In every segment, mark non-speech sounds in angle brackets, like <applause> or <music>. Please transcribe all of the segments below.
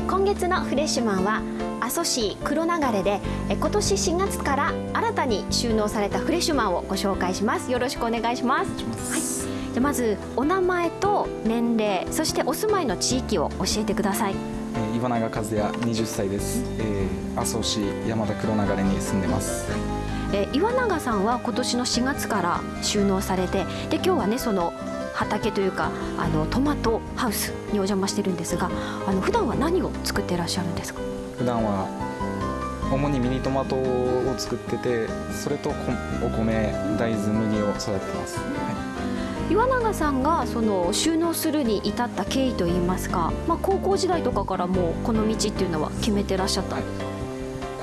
ー今月のフレッシュマンは阿蘇市黒流れでえー今年4月から新たに収納されたフレッシュマンをご紹介します。よろしくお願いします。はい、じゃあまずお名前と年齢そしてお住まいの地域を教えてください。えー岩永和也20歳です、えー、麻生市山田黒流れに住んでます。えー岩永さんは今年の4月から収納されてで今日はねその畑というかあのトマトハウスにお邪魔してるんですがあの普段は何を作ってらっしゃるんですか？普段は主にミニトマトを作っててそれとこお米大豆麦を育ててます、は岩永さんがその収納するに至った経緯といいますか、まあ、高校時代とかからもうこの道っていうのは決めてらっしゃったんですか、い、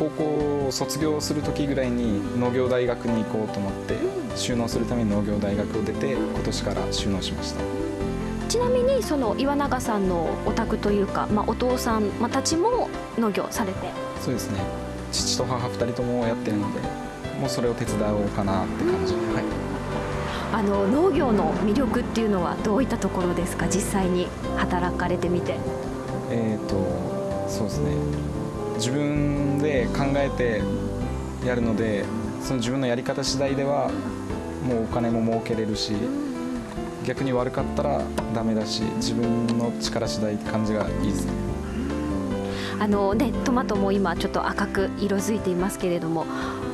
高校を卒業する時ぐらいに農業大学に行こうと思って収納するために農業大学を出て今年から収納しました。ちなみにその岩永さんのお宅というか、まあ、お父さんまあたちも農業されて？そうですね。父と母2人ともやってるのでもうそれを手伝おうかなって感じ。で、はい。あの農業の魅力っていうのはどういったところですか？実際に働かれてみて。えー、とそうですね自分で考えてやるのでその自分のやり方次第ではもうお金も儲けれるし逆に悪かったらダメだし自分の力次第って感じがいいですね。あのねトマトも今ちょっと赤く色づいていますけれども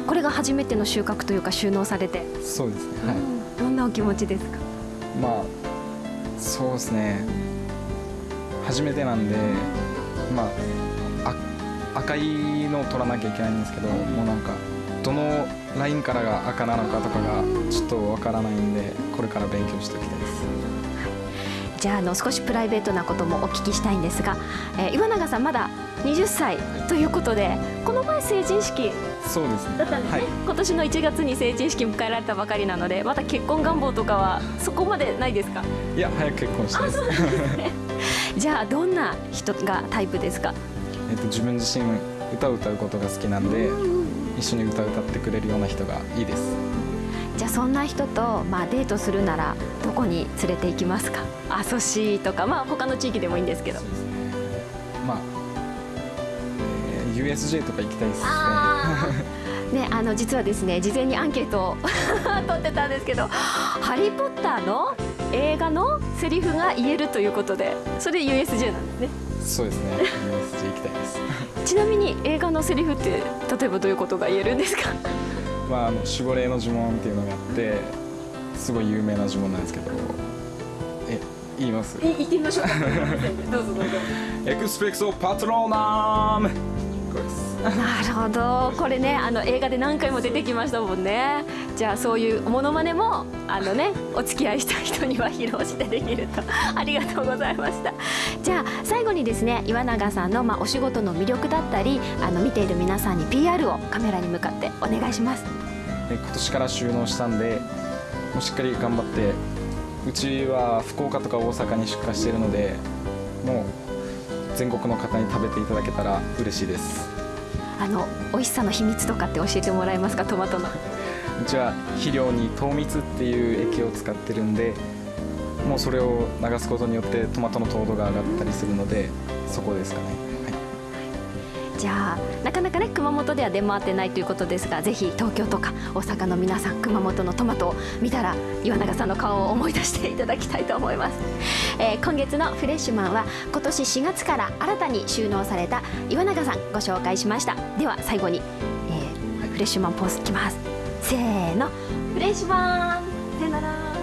これが初めての収穫というか収納されて、そうですねはい。どんなお気持ちですか？まあそうですね。初めてなんでまああ赤いのを取らなきゃいけないんですけどもうなんかどのラインからが赤なのかとかがちょっとわからないんでこれから勉強しておきたいです。じゃああの少しプライベートなこともお聞きしたいんですが、えー岩永さんまだ20歳ということでこの前成人式そうですね。だったんですね、はい。今年の1月に成人式迎えられたばかりなのでまだ結婚願望とかはそこまでないですか？いや早く結婚したいです <laughs> じゃあどんな人がタイプですか？えっと自分自身歌を歌うことが好きなんで一緒に歌を歌ってくれるような人がいいです。じゃあそんな人と、まあ、デートするならどこに連れて行きますか？阿蘇市とか、まあ、他の地域でもいいんですけど。ね。まあ、えー USJ とか行きたいですね。<laughs> ね、あの実はですね事前にアンケートを <laughs> 取ってたんですけど「ハリー・ポッター」の映画のセリフが言えるということでそれ USJ なんですねそうですね。USJ 行きたいです。<laughs> ちなみに映画のセリフって例えばどういうことが言えるんですか？<laughs> まああの守護霊の呪文っていうのがあってすごい有名な呪文なんですけどえ言います？言ってみましょう。<laughs> かどうぞどうぞ。エクスペクソパトローナム。これですなるほど。これねあの映画で何回も出てきましたもんね。じゃあそういうモノマネもあのねお付き合いした人には披露してできると。ありがとうございました。じゃあ最後にですね岩永さんの、まあ、お仕事の魅力だったりあの見ている皆さんに PR をカメラに向かってお願いします。今年から収納したんでもうしっかり頑張ってうちは福岡とか大阪に出荷しているのでもう全国の方に食べていただけたら嬉しいです。あの美味しさの秘密とかって教えてもらえますか？トマトの。うちは肥料に糖蜜っていう液を使ってるんでもうそれを流すことによってトマトの糖度が上がったりするのでそこですかね、じゃあなかなかね熊本では出回ってないということですがぜひ東京とか大阪の皆さん熊本のトマトを見たら岩永さんの顔を思い出していただきたいと思います、えー今月のフレッシュマンは今年4月から新たに収納された岩永さんご紹介しました。では最後に、えーフレッシュマンポーズいきます。せーの。フレッシュマン。さよなら。